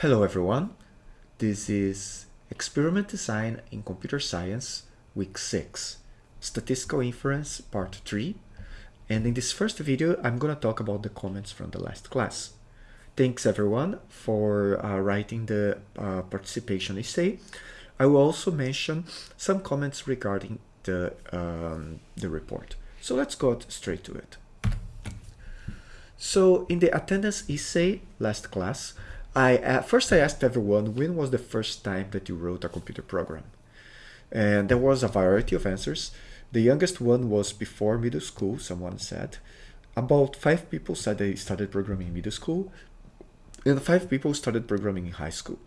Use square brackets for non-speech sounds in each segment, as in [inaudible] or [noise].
Hello everyone, this is Experiment Design in Computer Science, Week 6, Statistical Inference, Part 3, and in this first video I'm going to talk about the comments from the last class. Thanks everyone for uh, writing the uh, participation essay. I will also mention some comments regarding the, um, the report. So let's go straight to it. So in the attendance essay last class, I uh, first I asked everyone when was the first time that you wrote a computer program, and there was a variety of answers. The youngest one was before middle school. Someone said, about five people said they started programming in middle school, and five people started programming in high school.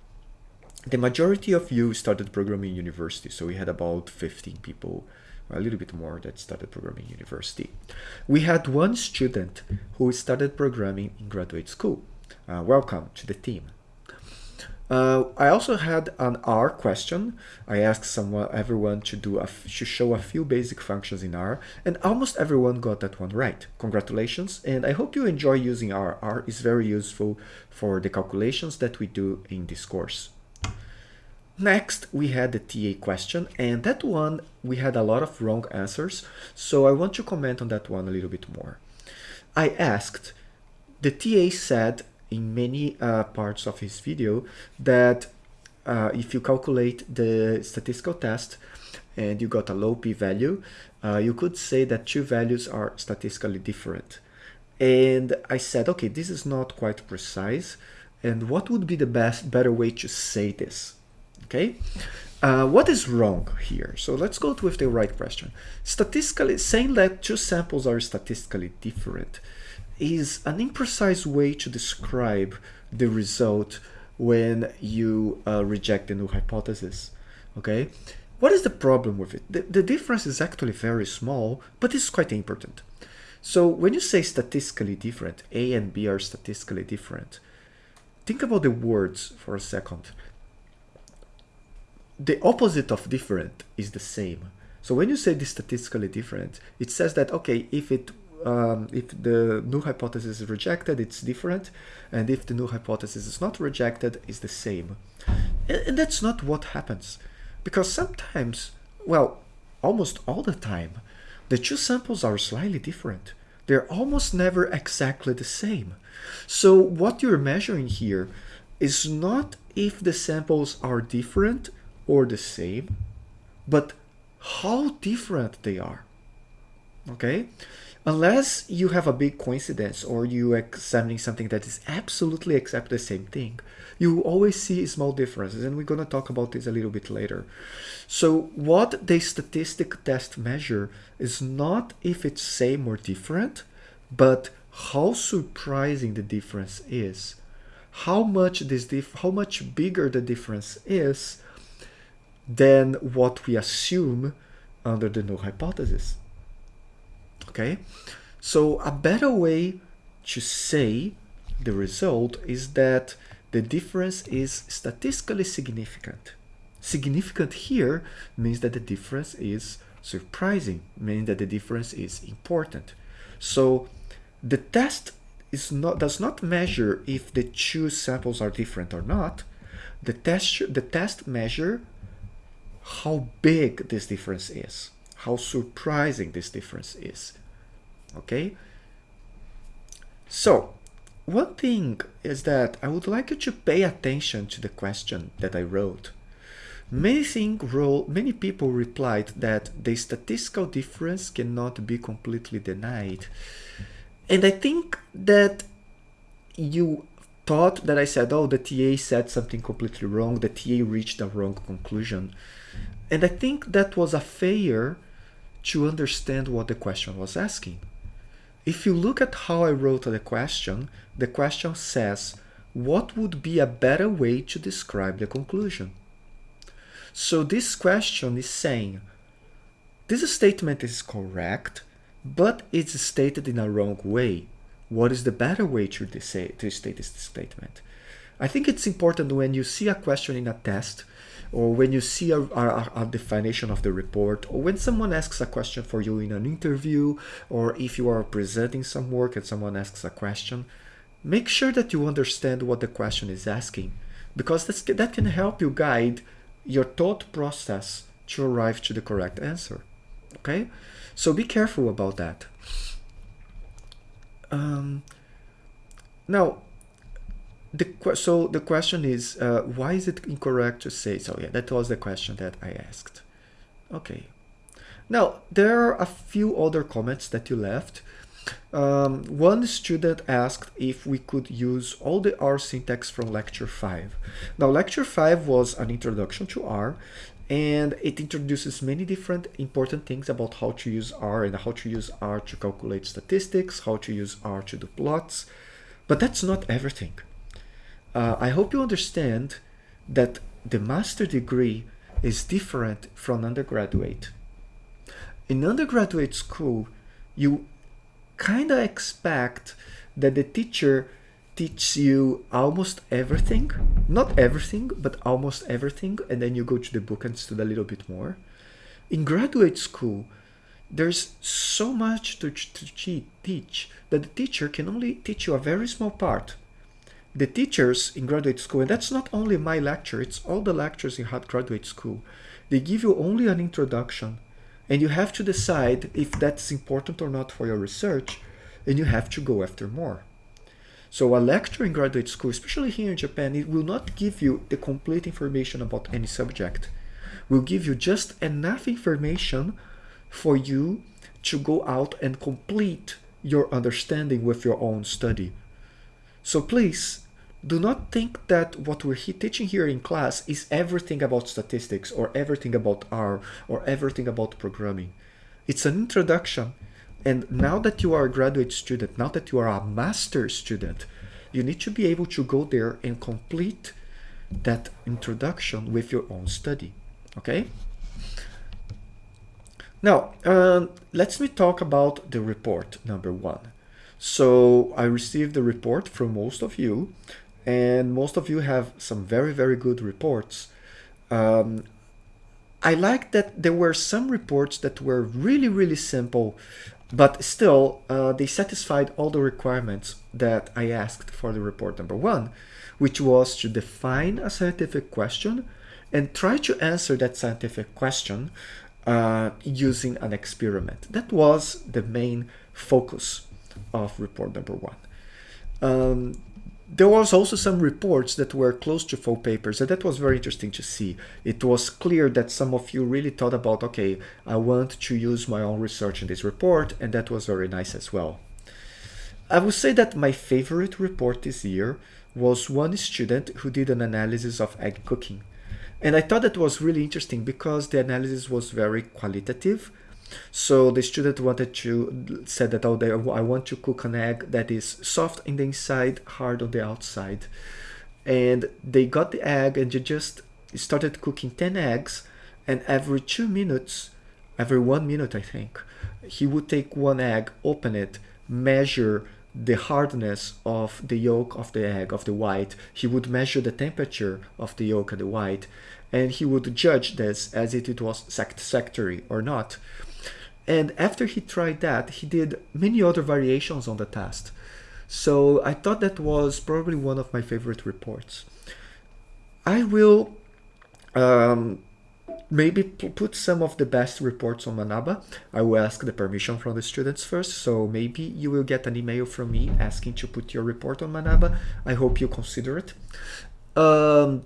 The majority of you started programming in university, so we had about 15 people a little bit more that started programming in university. We had one student who started programming in graduate school. Uh, welcome to the team. Uh, I also had an R question. I asked someone, everyone to do a, to show a few basic functions in R, and almost everyone got that one right. Congratulations, and I hope you enjoy using R. R is very useful for the calculations that we do in this course. Next, we had the TA question, and that one we had a lot of wrong answers, so I want to comment on that one a little bit more. I asked, the TA said in many uh, parts of his video that uh, if you calculate the statistical test and you got a low p-value, uh, you could say that two values are statistically different. And I said, okay, this is not quite precise. And what would be the best, better way to say this? Okay. Uh, what is wrong here? So let's go with the right question. Statistically, saying that two samples are statistically different is an imprecise way to describe the result when you uh, reject the null hypothesis. Okay, what is the problem with it? The, the difference is actually very small, but it's quite important. So when you say statistically different, A and B are statistically different, think about the words for a second. The opposite of different is the same. So when you say this statistically different, it says that, okay, if it um, if the null hypothesis is rejected, it's different. And if the null hypothesis is not rejected, it's the same. And, and that's not what happens. Because sometimes, well, almost all the time, the two samples are slightly different. They're almost never exactly the same. So what you're measuring here is not if the samples are different or the same, but how different they are. Okay? Unless you have a big coincidence or you examining something that is absolutely exactly the same thing, you always see small differences, and we're going to talk about this a little bit later. So what the statistic test measure is not if it's same or different, but how surprising the difference is. How much this dif how much bigger the difference is than what we assume under the null hypothesis okay? So a better way to say the result is that the difference is statistically significant. Significant here means that the difference is surprising meaning that the difference is important. So the test is not does not measure if the two samples are different or not. The test the test measure how big this difference is how surprising this difference is okay? So one thing is that I would like you to pay attention to the question that I wrote. Many think many people replied that the statistical difference cannot be completely denied. And I think that you thought that I said, oh, the TA said something completely wrong, the TA reached a wrong conclusion. And I think that was a failure to understand what the question was asking. If you look at how I wrote the question, the question says, what would be a better way to describe the conclusion? So this question is saying, this statement is correct, but it's stated in a wrong way. What is the better way to, say, to state this statement? I think it's important when you see a question in a test or when you see a, a, a, definition of the report, or when someone asks a question for you in an interview, or if you are presenting some work and someone asks a question, make sure that you understand what the question is asking. because that's, that can help you guide your thought process to arrive to the correct answer. Okay, so be careful about that. Um, now, the so the question is, uh, why is it incorrect to say so? Yeah, that was the question that I asked. Okay. Now, there are a few other comments that you left. Um, one student asked if we could use all the R syntax from lecture 5. Now, lecture 5 was an introduction to R, and it introduces many different important things about how to use R and how to use R to calculate statistics, how to use R to do plots, but that's not everything. Uh, I hope you understand that the master degree is different from undergraduate. In undergraduate school, you kind of expect that the teacher teaches you almost everything. Not everything, but almost everything. And then you go to the book and study a little bit more. In graduate school, there's so much to, to teach that the teacher can only teach you a very small part. The teachers in graduate school, and that's not only my lecture, it's all the lectures in hard graduate school, they give you only an introduction and you have to decide if that's important or not for your research and you have to go after more. So a lecture in graduate school, especially here in Japan, it will not give you the complete information about any subject. Will give you just enough information for you to go out and complete your understanding with your own study. So please do not think that what we're teaching here in class is everything about statistics or everything about R or everything about programming. It's an introduction. And now that you are a graduate student, now that you are a master student, you need to be able to go there and complete that introduction with your own study. Okay? Now, um, let's me talk about the report number one. So I received the report from most of you and most of you have some very, very good reports. Um, I like that there were some reports that were really, really simple, but still uh, they satisfied all the requirements that I asked for the report number one, which was to define a scientific question and try to answer that scientific question uh, using an experiment. That was the main focus of report number one. Um, there was also some reports that were close to full papers and that was very interesting to see. It was clear that some of you really thought about, okay, I want to use my own research in this report and that was very nice as well. I would say that my favorite report this year was one student who did an analysis of egg cooking. And I thought that was really interesting because the analysis was very qualitative so the student wanted to said that oh, they, I want to cook an egg that is soft in the inside, hard on the outside. And they got the egg and they just started cooking 10 eggs and every two minutes, every one minute I think, he would take one egg, open it, measure the hardness of the yolk of the egg, of the white. He would measure the temperature of the yolk and the white, and he would judge this as if it was satisfactory or not. And after he tried that, he did many other variations on the test. So I thought that was probably one of my favorite reports. I will um, maybe put some of the best reports on Manaba. I will ask the permission from the students first, so maybe you will get an email from me asking to put your report on Manaba. I hope you consider it. Um,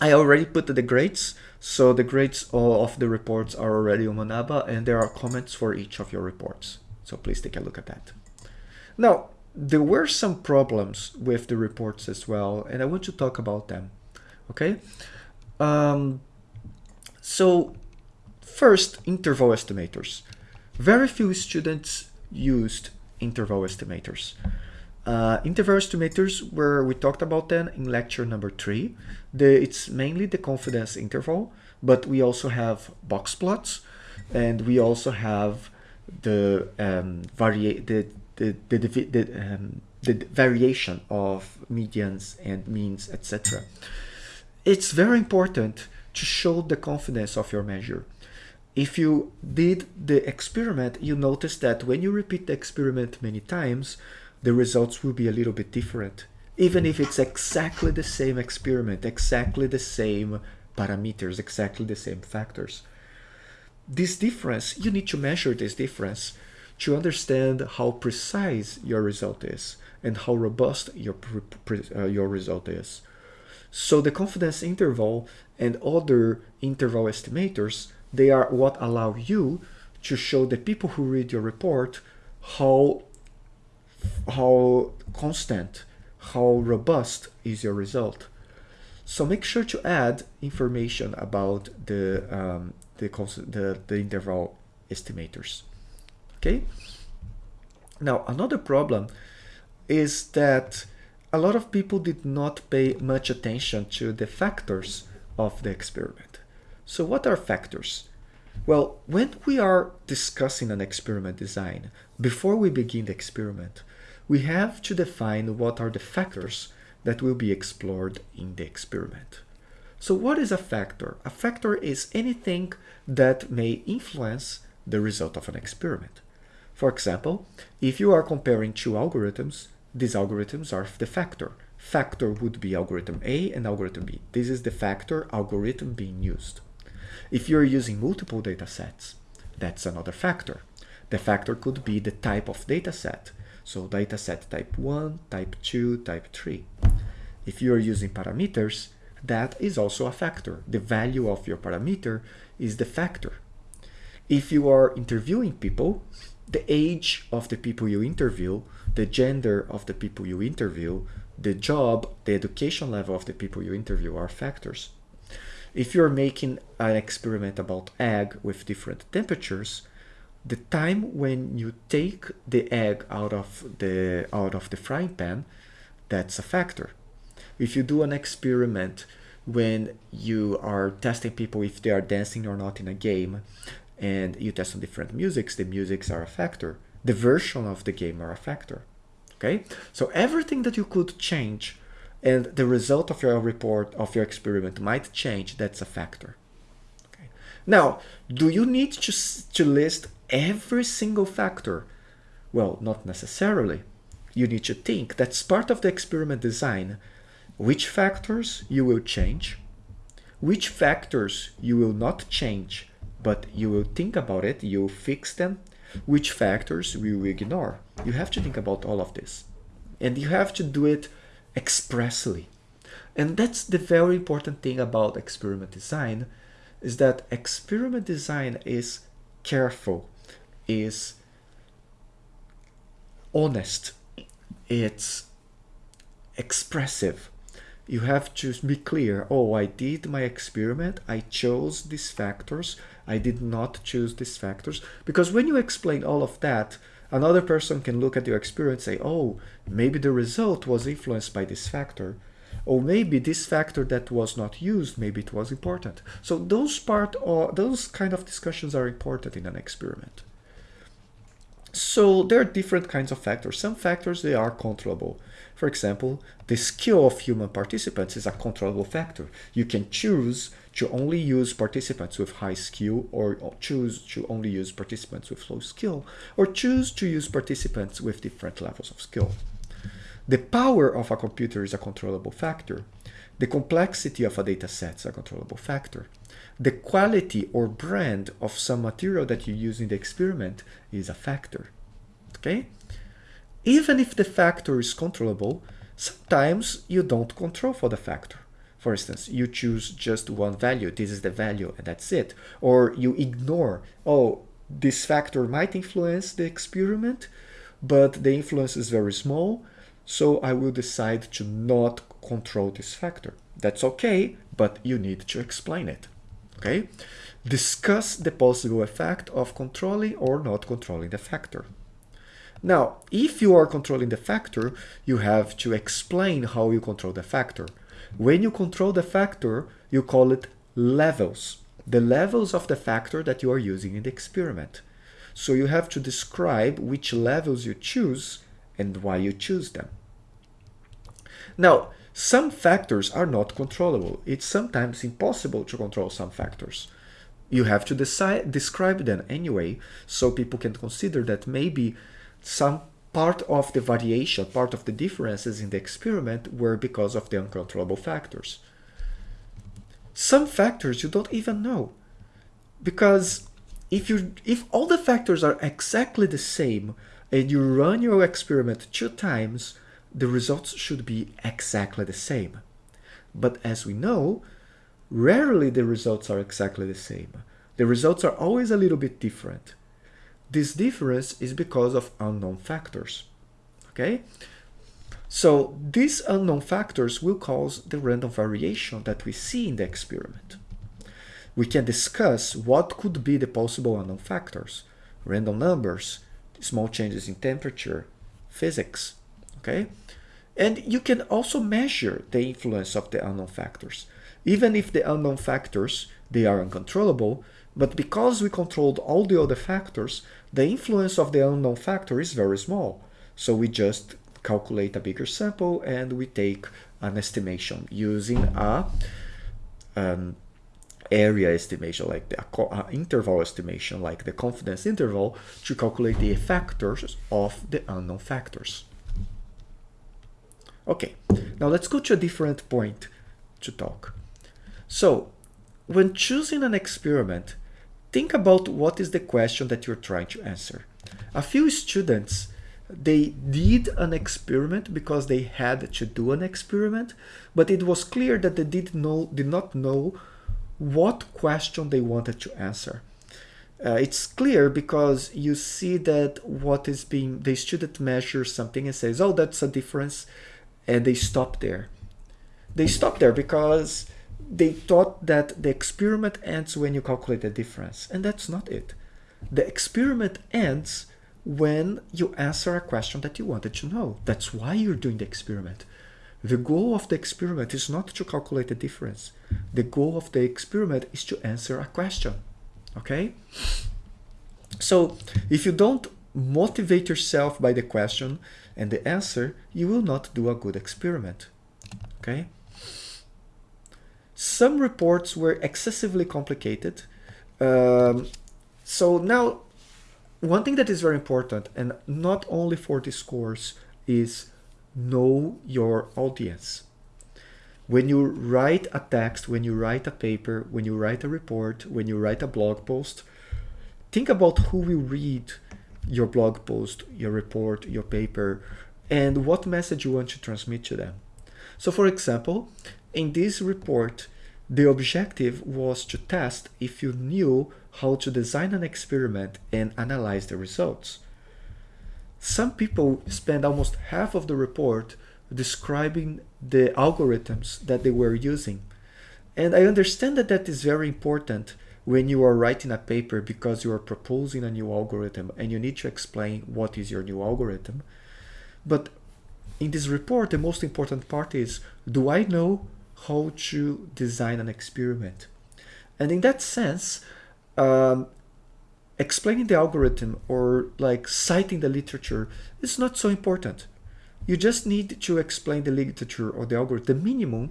I already put the grades, so the grades of the reports are already on Manaba and there are comments for each of your reports. So please take a look at that. Now, there were some problems with the reports as well, and I want to talk about them. Okay? Um, so first, interval estimators. Very few students used interval estimators. Uh, interval estimators, where we talked about them in lecture number three. The, it's mainly the confidence interval, but we also have box plots, and we also have the um, the the the, the, the, um, the variation of medians and means, etc. It's very important to show the confidence of your measure. If you did the experiment, you notice that when you repeat the experiment many times, the results will be a little bit different even if it's exactly the same experiment, exactly the same parameters, exactly the same factors. This difference, you need to measure this difference to understand how precise your result is and how robust your, uh, your result is. So the confidence interval and other interval estimators, they are what allow you to show the people who read your report how, how constant, how robust is your result. So make sure to add information about the, um, the, the, the interval estimators. Okay. Now, another problem is that a lot of people did not pay much attention to the factors of the experiment. So what are factors? Well, when we are discussing an experiment design, before we begin the experiment, we have to define what are the factors that will be explored in the experiment. So what is a factor? A factor is anything that may influence the result of an experiment. For example, if you are comparing two algorithms, these algorithms are the factor. Factor would be algorithm A and algorithm B. This is the factor algorithm being used. If you're using multiple data sets, that's another factor. The factor could be the type of data set. So data set type 1, type 2, type 3. If you're using parameters, that is also a factor. The value of your parameter is the factor. If you are interviewing people, the age of the people you interview, the gender of the people you interview, the job, the education level of the people you interview are factors. If you're making an experiment about egg with different temperatures, the time when you take the egg out of the out of the frying pan, that's a factor. If you do an experiment when you are testing people if they are dancing or not in a game, and you test on different musics, the musics are a factor. The version of the game are a factor. Okay, so everything that you could change and the result of your report of your experiment might change, that's a factor. Okay. Now, do you need to, to list every single factor? Well, not necessarily. You need to think that's part of the experiment design. Which factors you will change, which factors you will not change, but you will think about it, you will fix them, which factors we will you ignore. You have to think about all of this. And you have to do it expressly. And that's the very important thing about experiment design, is that experiment design is careful, is honest, it's expressive, you have to be clear. Oh i did my experiment. I chose these factors. I did not choose these factors. Because when you explain all of that another person can look at your experience and say oh maybe the result was influenced by this factor. Or maybe this factor that was not used maybe it was important. So those part or those kind of discussions are important in an experiment so there are different kinds of factors some factors they are controllable for example, the skill of human participants is a controllable factor. You can choose to only use participants with high skill or choose to only use participants with low skill or choose to use participants with different levels of skill. The power of a computer is a controllable factor. The complexity of a data set is a controllable factor. The quality or brand of some material that you use in the experiment is a factor. Okay? Even if the factor is controllable, sometimes you don't control for the factor. For instance, you choose just one value, this is the value and that's it. Or you ignore, oh, this factor might influence the experiment, but the influence is very small, so I will decide to not control this factor. That's okay, but you need to explain it. Okay? Discuss the possible effect of controlling or not controlling the factor. Now, if you are controlling the factor, you have to explain how you control the factor. When you control the factor, you call it levels, the levels of the factor that you are using in the experiment. So you have to describe which levels you choose and why you choose them. Now, some factors are not controllable. It's sometimes impossible to control some factors. You have to decide, describe them anyway, so people can consider that maybe some part of the variation, part of the differences in the experiment were because of the uncontrollable factors. Some factors you don't even know because if you if all the factors are exactly the same and you run your experiment two times, the results should be exactly the same. But as we know, rarely the results are exactly the same. The results are always a little bit different. This difference is because of unknown factors. Okay? So these unknown factors will cause the random variation that we see in the experiment. We can discuss what could be the possible unknown factors, random numbers, small changes in temperature, physics, okay? And you can also measure the influence of the unknown factors. Even if the unknown factors, they are uncontrollable, but because we controlled all the other factors, the influence of the unknown factor is very small. So we just calculate a bigger sample and we take an estimation using a um, area estimation, like the uh, interval estimation, like the confidence interval, to calculate the factors of the unknown factors. Okay, now let's go to a different point to talk. So, when choosing an experiment, think about what is the question that you're trying to answer. A few students, they did an experiment because they had to do an experiment, but it was clear that they did, know, did not know what question they wanted to answer. Uh, it's clear because you see that what is being, the student measures something and says, oh, that's a difference, and they stop there. They stop there because they thought that the experiment ends when you calculate the difference, and that's not it. The experiment ends when you answer a question that you wanted to know. That's why you're doing the experiment. The goal of the experiment is not to calculate the difference. The goal of the experiment is to answer a question, okay? So if you don't motivate yourself by the question and the answer, you will not do a good experiment, okay? Some reports were excessively complicated. Um, so now, one thing that is very important, and not only for this course, is know your audience. When you write a text, when you write a paper, when you write a report, when you write a blog post, think about who will read your blog post, your report, your paper, and what message you want to transmit to them. So for example, in this report, the objective was to test if you knew how to design an experiment and analyze the results. Some people spend almost half of the report describing the algorithms that they were using. And I understand that that is very important when you are writing a paper because you are proposing a new algorithm and you need to explain what is your new algorithm. But in this report, the most important part is, do I know how to design an experiment? And in that sense, um, explaining the algorithm or like citing the literature is not so important. You just need to explain the literature or the algorithm, the minimum,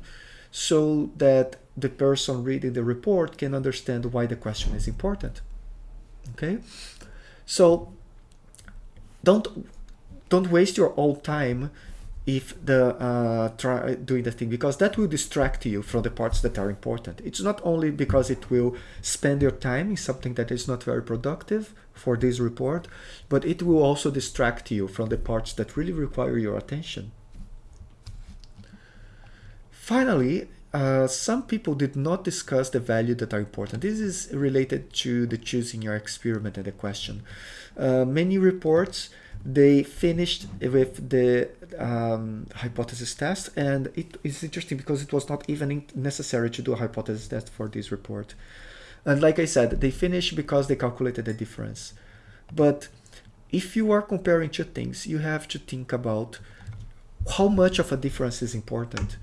so that the person reading the report can understand why the question is important. Okay? So don't don't waste your old time if the uh, try doing the thing because that will distract you from the parts that are important. It's not only because it will spend your time in something that is not very productive for this report, but it will also distract you from the parts that really require your attention. Finally, uh, some people did not discuss the value that are important. This is related to the choosing your experiment and the question. Uh, many reports they finished with the um, hypothesis test and it is interesting because it was not even necessary to do a hypothesis test for this report and like I said they finished because they calculated the difference but if you are comparing two things you have to think about how much of a difference is important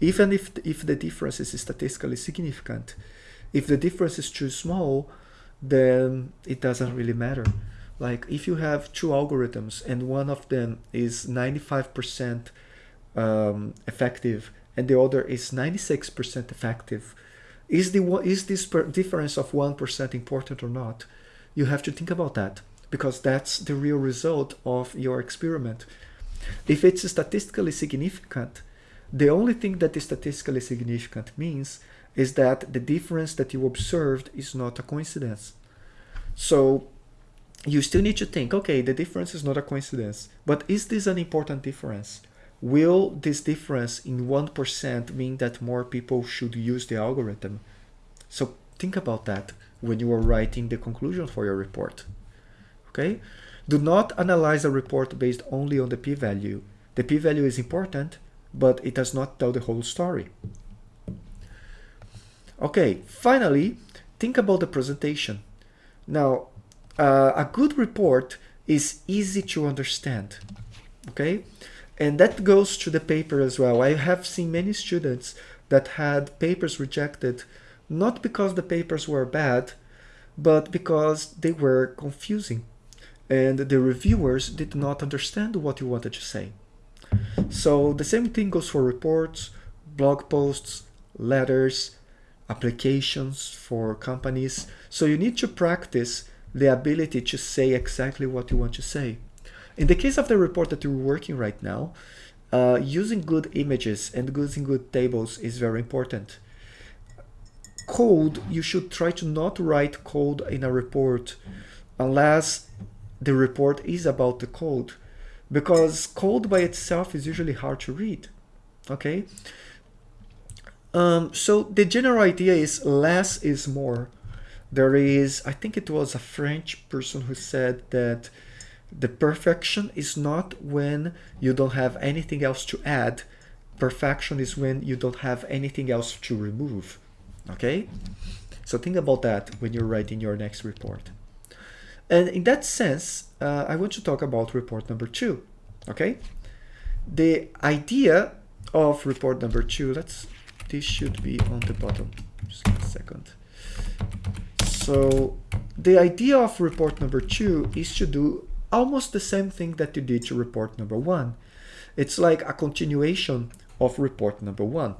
even if, if the difference is statistically significant if the difference is too small then it doesn't really matter like if you have two algorithms and one of them is 95% um, effective and the other is 96% effective, is the is this difference of 1% important or not? You have to think about that. because that's the real result of your experiment. If it's statistically significant, the only thing that is statistically significant means is that the difference that you observed is not a coincidence. So you still need to think, okay, the difference is not a coincidence, but is this an important difference? Will this difference in 1% mean that more people should use the algorithm? So think about that when you are writing the conclusion for your report. Okay? Do not analyze a report based only on the p-value. The p-value is important, but it does not tell the whole story. Okay, finally, think about the presentation. Now, uh, a good report is easy to understand, okay? And that goes to the paper as well. I have seen many students that had papers rejected, not because the papers were bad, but because they were confusing and the reviewers did not understand what you wanted to say. So the same thing goes for reports, blog posts, letters, applications for companies. So you need to practice the ability to say exactly what you want to say. In the case of the report that you're working right now, uh, using good images and using good tables is very important. Code, you should try to not write code in a report unless the report is about the code because code by itself is usually hard to read okay? Um, so the general idea is less is more. There is i think it was a french person who said that the perfection is not when you don't have anything else to add. Perfection is when you don't have anything else to remove okay? So think about that when you're writing your next report and in that sense, uh, I want to talk about report number two, okay? The idea of report number two, let's, this should be on the bottom, just a second. So the idea of report number two is to do almost the same thing that you did to report number one. It's like a continuation of report number one.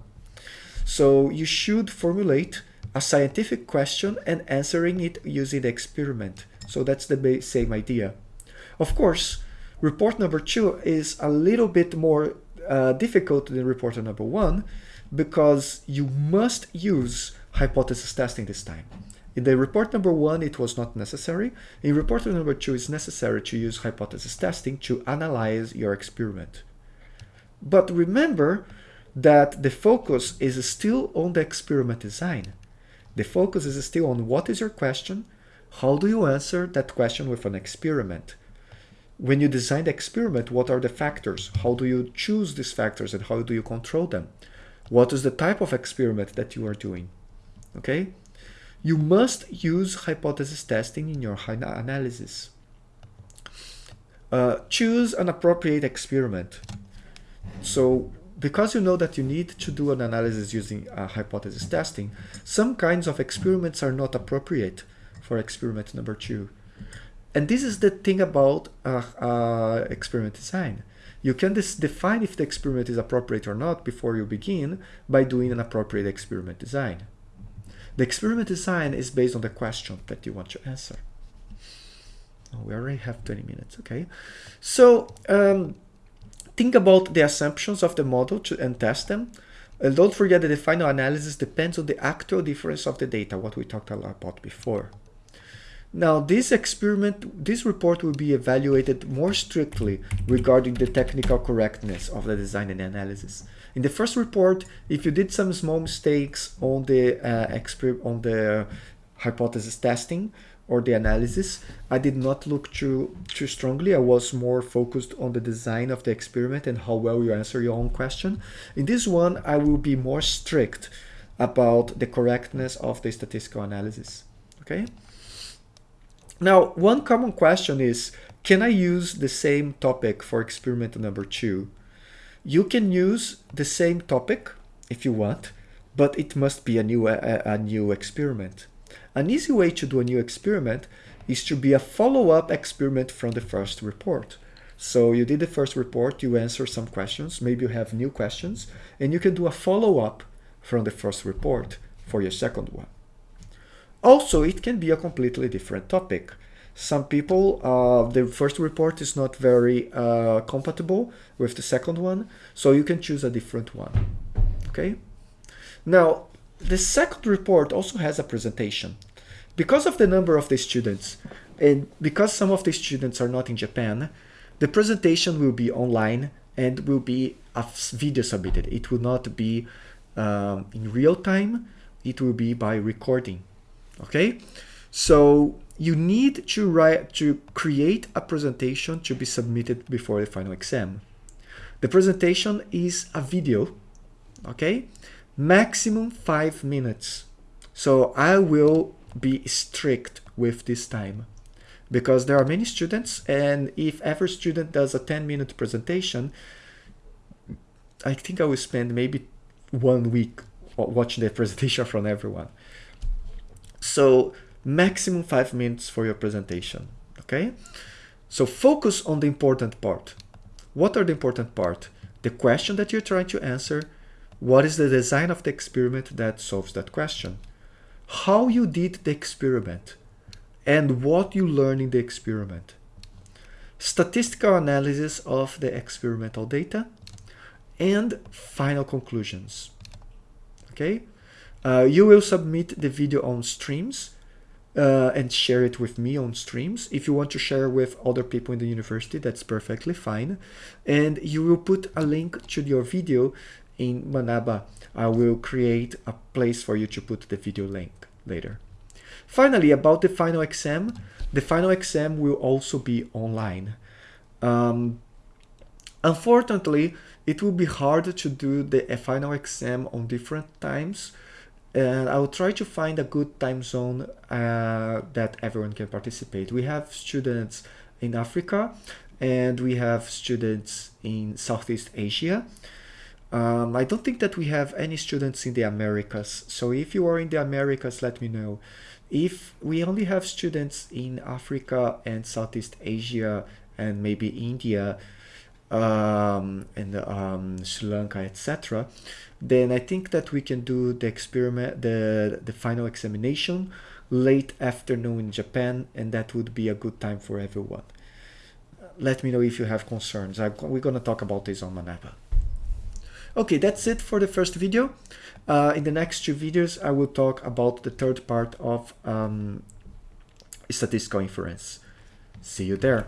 So you should formulate a scientific question and answering it using the experiment. So that's the same idea. Of course, report number two is a little bit more uh, difficult than report number one because you must use hypothesis testing this time. In the report number one, it was not necessary. In report number two, it's necessary to use hypothesis testing to analyze your experiment. But remember that the focus is still on the experiment design. The focus is still on what is your question, how do you answer that question with an experiment? When you design the experiment, what are the factors? How do you choose these factors and how do you control them? What is the type of experiment that you are doing? Okay? You must use hypothesis testing in your analysis. Uh, choose an appropriate experiment. So because you know that you need to do an analysis using uh, hypothesis testing, some kinds of experiments are not appropriate for experiment number two. And this is the thing about uh, uh, experiment design. You can define if the experiment is appropriate or not before you begin by doing an appropriate experiment design. The experiment design is based on the question that you want to answer. Oh, we already have 20 minutes, okay? So um, think about the assumptions of the model to, and test them. And don't forget that the final analysis depends on the actual difference of the data, what we talked a lot about before. Now, this experiment, this report will be evaluated more strictly regarding the technical correctness of the design and analysis. In the first report, if you did some small mistakes on the uh, on the hypothesis testing or the analysis, I did not look too too strongly. I was more focused on the design of the experiment and how well you answer your own question. In this one, I will be more strict about the correctness of the statistical analysis. Okay. Now, one common question is, can I use the same topic for experiment number two? You can use the same topic if you want, but it must be a new, a, a new experiment. An easy way to do a new experiment is to be a follow-up experiment from the first report. So you did the first report, you answer some questions, maybe you have new questions, and you can do a follow-up from the first report for your second one. Also, it can be a completely different topic. Some people, uh, the first report is not very uh, compatible with the second one, so you can choose a different one. Okay. Now, the second report also has a presentation. Because of the number of the students, and because some of the students are not in Japan, the presentation will be online and will be a video submitted. It will not be um, in real time. It will be by recording. Okay, so you need to write to create a presentation to be submitted before the final exam. The presentation is a video. Okay, maximum five minutes. So I will be strict with this time because there are many students and if every student does a 10 minute presentation I think I will spend maybe one week watching the presentation [laughs] from everyone so maximum five minutes for your presentation okay? So focus on the important part. What are the important part? The question that you're trying to answer. What is the design of the experiment that solves that question? How you did the experiment and what you learn in the experiment. Statistical analysis of the experimental data and final conclusions. Okay, uh, you will submit the video on streams uh, and share it with me on streams. If you want to share with other people in the university, that's perfectly fine. And you will put a link to your video in Manaba. I will create a place for you to put the video link later. Finally, about the final exam, the final exam will also be online. Um, unfortunately, it will be hard to do the final exam on different times and I will try to find a good time zone uh, that everyone can participate. We have students in Africa and we have students in Southeast Asia. Um, I don't think that we have any students in the Americas. So if you are in the Americas, let me know. If we only have students in Africa and Southeast Asia and maybe India um, and um, Sri Lanka, etc., then I think that we can do the experiment, the, the final examination late afternoon in Japan, and that would be a good time for everyone. Let me know if you have concerns. I, we're going to talk about this on Manaba. Okay, that's it for the first video. Uh, in the next two videos, I will talk about the third part of um, statistical inference. See you there.